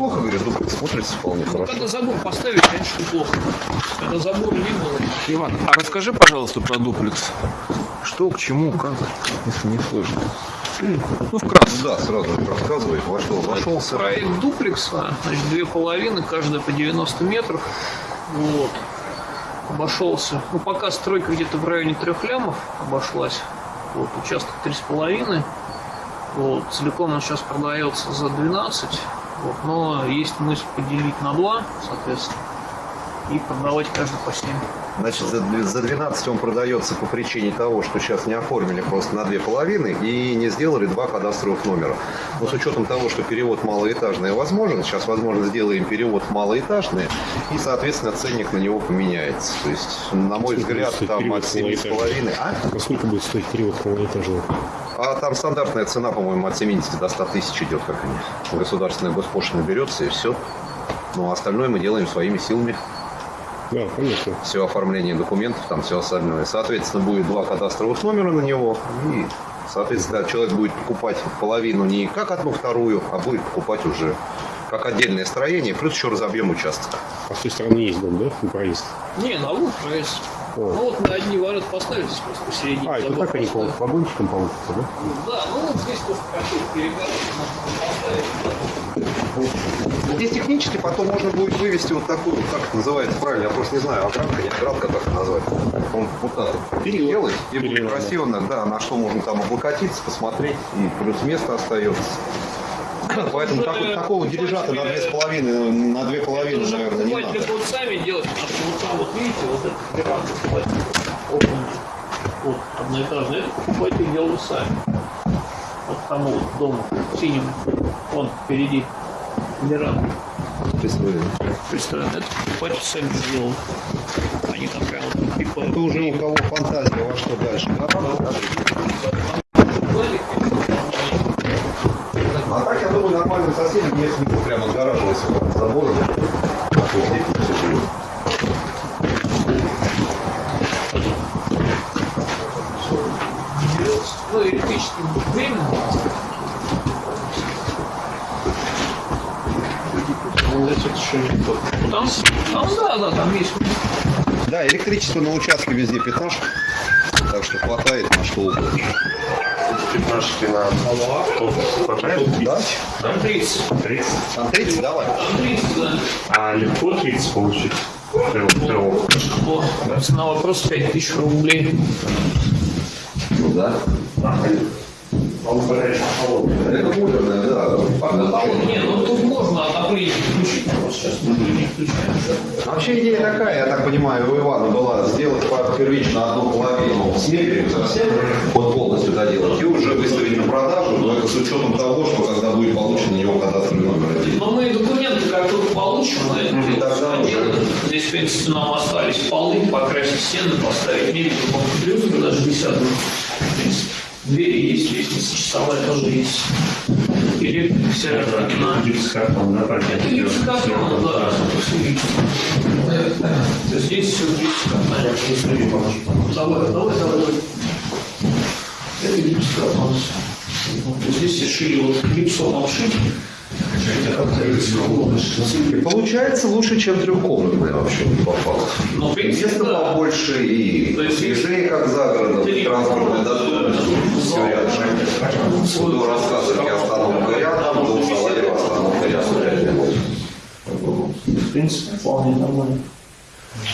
Неплохо, говорю, дуплекс смотрится вполне Ну, хорошо. когда забор поставить, конечно, неплохо. Когда забора не было. Иван, а расскажи, пожалуйста, про дуплекс. Что, к чему, как, если не сложно. Ну, вкратце. Да, сразу рассказывай, во что вошелся. Проект дуплекса, значит, две половины, каждая по 90 метров. Вот. Обошелся. Ну, пока стройка где-то в районе трех лямов обошлась. Вот, участок три с половиной. Вот, целиком он сейчас продается за 12. Вот, но есть мысль поделить на два, соответственно, и продавать каждый по 7. Значит, за дв- за 12 он продается по причине того, что сейчас не оформили просто на две половины и не сделали два кадастровых номера. Но с учетом того, что перевод малоэтажный возможен, сейчас, возможно, сделаем перевод малоэтажный, и, соответственно, ценник на него поменяется. То есть, на мой Сколько взгляд, там от 7,5... малоэтажный? А? А сколько будет стоить перевод малоэтажного? А там стандартная цена, по-моему, от 70 до 100 тысяч идет, как они. Государственная госпошлина берется, и все. Ну, а остальное мы делаем своими силами. Да, конечно. все оформление документов, там все остальное. Соответственно, будет два кадастровых номера на него. И, соответственно, человек будет покупать половину не как одну вторую, а будет покупать уже как отдельное строение, плюс еще разобьем участок. А с той стороны есть дом, да? На проезд. Не, на лук проезд. О. Ну вот на одни ворота поставить здесь просто посередине. А, это так они по вагончикам получится, да? Да, ну вот здесь тоже какой перегородки. Здесь технически потом можно будет вывести вот такую, вот, как это называется правильно, я просто не знаю, оградка, не оградка, как это назвать. Он вот так вот Перила. делать, и будет красиво, да, на что можно там облокотиться, посмотреть, и плюс место остается. Поэтому так- такого дирижата на две с половиной, на две половины, наверное, не надо. вот сами делать, потому что вот там вот видите, вот покупать. Окна. Вот, одноэтажный. Это покупайте делали сами. Вот тому вот дому, синим. Вон впереди веранда. Представляете, это покупатель сами сделал. Они там прям вот припали. Это уже у кого фантазия во что дальше. А так, я думаю, нормальным соседям, если не прямо отгораживался от забора, то здесь все живет. Ну, электрическим временем. Ну, это еще не то. Там, там, да, да, там есть. Да, электричество на участке везде пятнашка, так что хватает на что угодно. Пятнашки на Да? Там 30. 30. Там 30, давай. Там 30, да. А легко 30 получить? Цена вопрос 5000 рублей. Ну да. Горячий, холодный. Это муторное, да. Не, ну тут можно отопление включить. Сейчас мы не включаем. А Вообще идея такая, я так понимаю, у Ивана была сделать под первично одну половину с мебелью совсем, вот полностью доделать, и уже выставить на продажу, но это с учетом того, что когда будет получен на него кадастровый номер один. Но мы документы как только получим, мы тогда сделаем. Здесь, в принципе, нам остались полы, покрасить стены, поставить мебель, плюс даже десятую. Двери есть, лестница часовая тоже есть. Электрика вся на... Гипсокартон, да? Это гипсокартон, да. То есть Здесь все гипсокартон. Давай, давай, давай. давай. Это гипсокартон. Здесь шили вот гипсом обшить. И получается лучше, чем трехкомнатная вообще по факту. Но, в принципе, Место да. побольше и есть движение как за городом, транспортная доступность, все рядом. До рассказывать остановка рядом, до Салаева остановка рядом. В принципе, вполне нормально.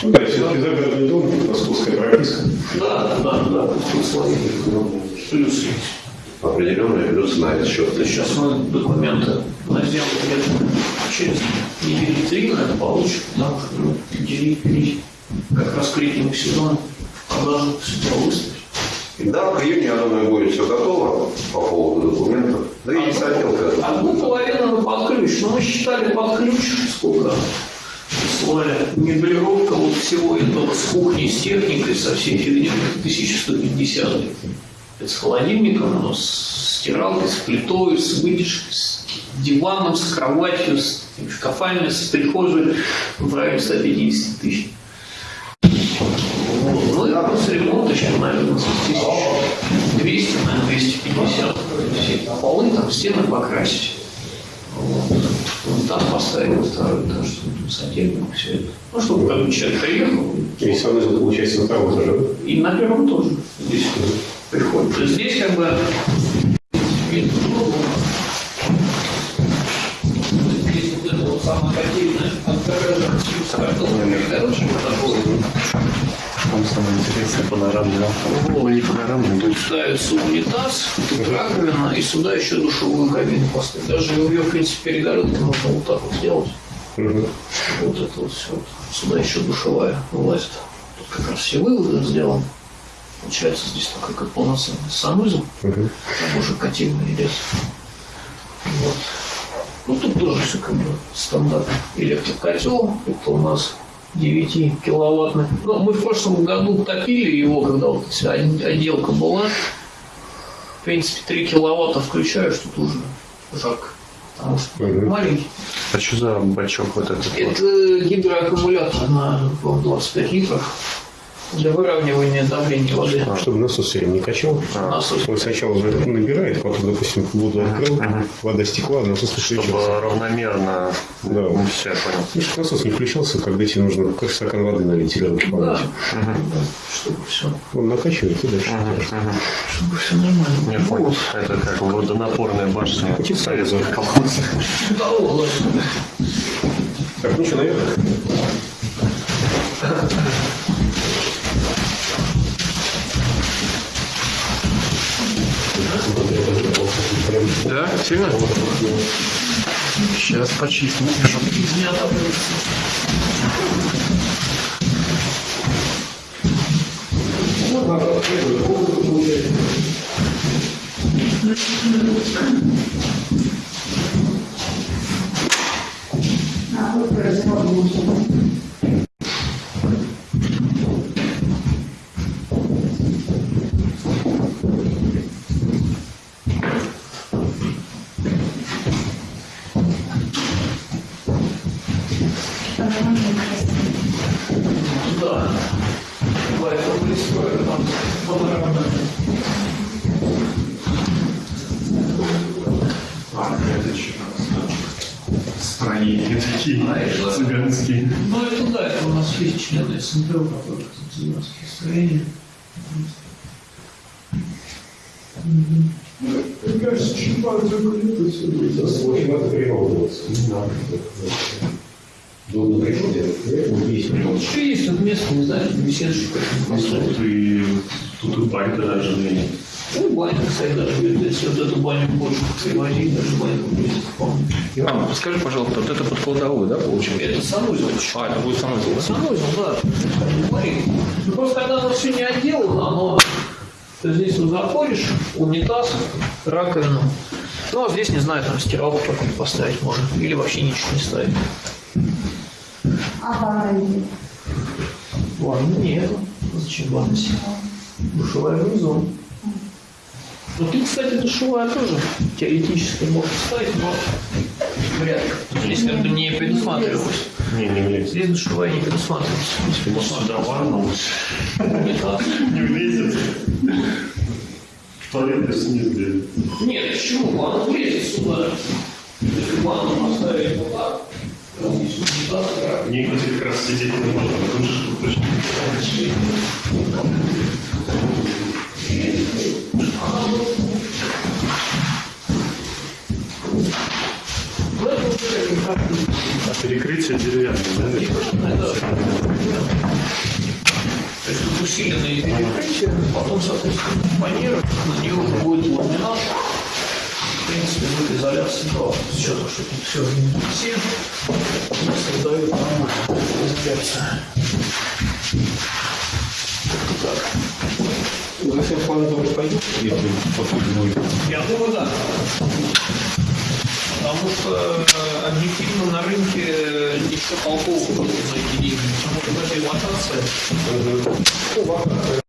Ну да, все-таки загородный дом, московская прописка. Да, да, да, тут слои. Плюсы на этот счет. Сейчас мы документы на сделку где-то через недели три, наверное, получим, потому что ну, как раз к летнему сезону продажу это выставить. Да, к июню, я думаю, будет все готово по поводу документов. Да и не хотелка. Одну половину мы под ключ, но мы считали под ключ сколько слоя меблировка вот всего этого с кухней, с техникой, со всей фигней, 1150. С холодильником, но с стиралкой, с плитой, с вытяжкой, с диваном, с кроватью, с шкафами, с прихожей в районе 150 тысяч. Ну и плюс ремонт еще, наверное, тысяч 200, наверное, 250. Все полы там, стены покрасить. Вот. там поставили второй этаж, тут сантехник, все это. Ну, чтобы бы человек приехал, И санузел получается на втором этаже. и на первом тоже здесь приходит. То есть здесь как бы. Там самое интересное панорамное. Ну, не панорамное, Тут ставится унитаз, тут раковина, и сюда еще душевую кабину поставить. Даже ее, в принципе, перегородки можно вот так вот сделать. Мгм. Вот это вот все. Сюда еще душевая вылазит. Тут как раз все выводы сделаны. Получается здесь такой как полноценный санузел. Мгм. Там уже котельный идет. Вот. Ну тут тоже все как бы стандартно. Электрокотел. Это у нас 9 киловаттный. Ну, мы в прошлом году топили его, когда вот вся отделка была. В принципе, 3 киловатта включаешь, тут уже жарко. Потому что Мгм. маленький. А что за бачок вот этот вот? Это гидроаккумулятор на по-моему, 25 литров для выравнивания давления воды. Чтобы насос все время не качал. Насос. Он сначала набирает, потом, допустим, воду открыл, вода стекла, насос не Чтобы включился. равномерно... Да. Ну, все, я понял. Чтобы насос не включался, когда тебе нужно как стакан воды налить или Да, помочь. Да, чтобы все, Он накачивает и дальше. чтобы все нормально. Я понял. Это как водонапорная башня Очень советских колхозов. Да, ладно. Так, ну что, наверх? Да? Сильно? Сейчас почистим. Отапливается. Да. Поэтому и строили там панорамно. Такие цыганские. Ну, это да, это у нас есть члены СНТ, у которых цыганские строения. Мне кажется, чуть подзакрыто все будет. Очень надо переобуваться. Долго приходит. Есть. Тут еще есть тут место, не знаю, беседочек построить. Тут и, банька даже есть. Ну, баня, кстати, даже если вот эту баню больше привозить, даже баню будет вполне. Иван, подскажи, пожалуйста, вот это под кладовую, да, получается? Это санузел. А, это будет санузел, да? Санузел, да. Смотри. Ну, просто когда оно все не отделано, оно... Ты здесь вот заходишь, унитаз, раковину. Ну, а здесь, не знаю, там стиралку какую-то поставить можно. Или вообще ничего не ставить. А ванна Ванны нету. Зачем ванна? Душевая внизу. Ну, ты, кстати, душевая тоже теоретически можно ставить, но вряд ли. Здесь как бы не предусматривалось. Не, не влезет. Здесь душевая не предусматривалась. Может, сюда ванну Унитаз. не влезет. В туалет не сделает. Нет, почему? Ванна влезет сюда. Если ванну поставить вот так, то здесь унитаз, раковина. Мне, кстати, как раз сидеть не можно, потому что точно. А перекрытие деревянное, да? Это- То есть тут усиленные перекрытия, потом, соответственно, фанера, на нее уже будет ламинат. В принципе, будет изоляция. Да, сейчас что тут все все создают нормально изоляцию. Так. Вы все планы тоже будет. Я думаю, да. Потому что э, объективно на рынке э, ничего толкового за эти деньги. Потому что это эксплуатация.